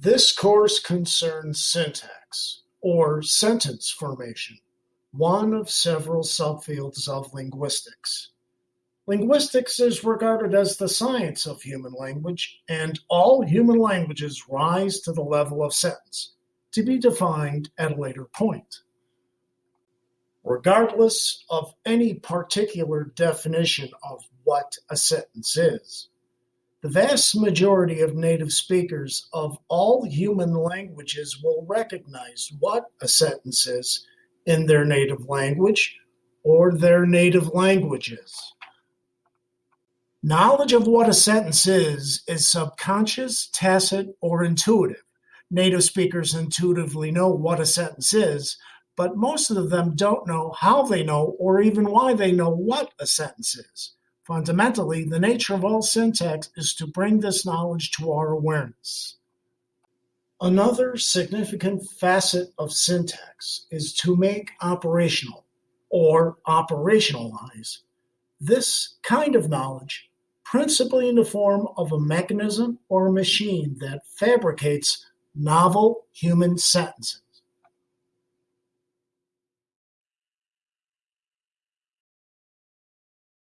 This course concerns syntax, or sentence formation, one of several subfields of linguistics. Linguistics is regarded as the science of human language, and all human languages rise to the level of sentence, to be defined at a later point. Regardless of any particular definition of what a sentence is, the vast majority of native speakers of all human languages will recognize what a sentence is in their native language or their native languages. Knowledge of what a sentence is is subconscious, tacit, or intuitive. Native speakers intuitively know what a sentence is, but most of them don't know how they know or even why they know what a sentence is. Fundamentally, the nature of all syntax is to bring this knowledge to our awareness. Another significant facet of syntax is to make operational, or operationalize, this kind of knowledge, principally in the form of a mechanism or a machine that fabricates novel human sentences.